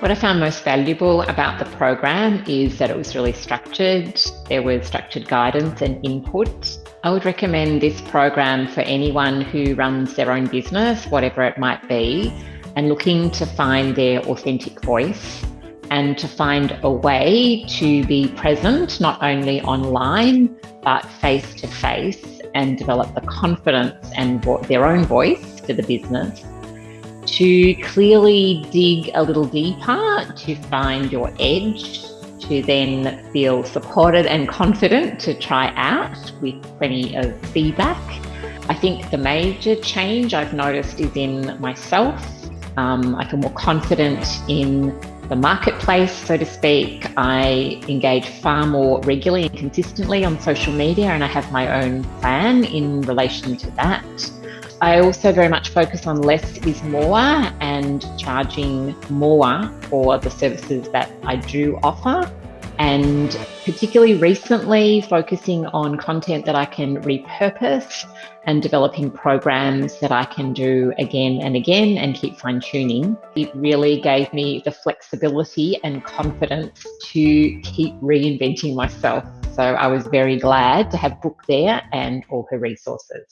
What I found most valuable about the program is that it was really structured. There was structured guidance and input. I would recommend this program for anyone who runs their own business, whatever it might be, and looking to find their authentic voice and to find a way to be present not only online but face to face and develop the confidence and their own voice for the business to clearly dig a little deeper to find your edge, to then feel supported and confident to try out with plenty of feedback. I think the major change I've noticed is in myself. Um, I feel more confident in the marketplace, so to speak. I engage far more regularly and consistently on social media, and I have my own plan in relation to that. I also very much focus on less is more and charging more for the services that I do offer. And particularly recently, focusing on content that I can repurpose and developing programs that I can do again and again and keep fine tuning. It really gave me the flexibility and confidence to keep reinventing myself. So I was very glad to have Brooke there and all her resources.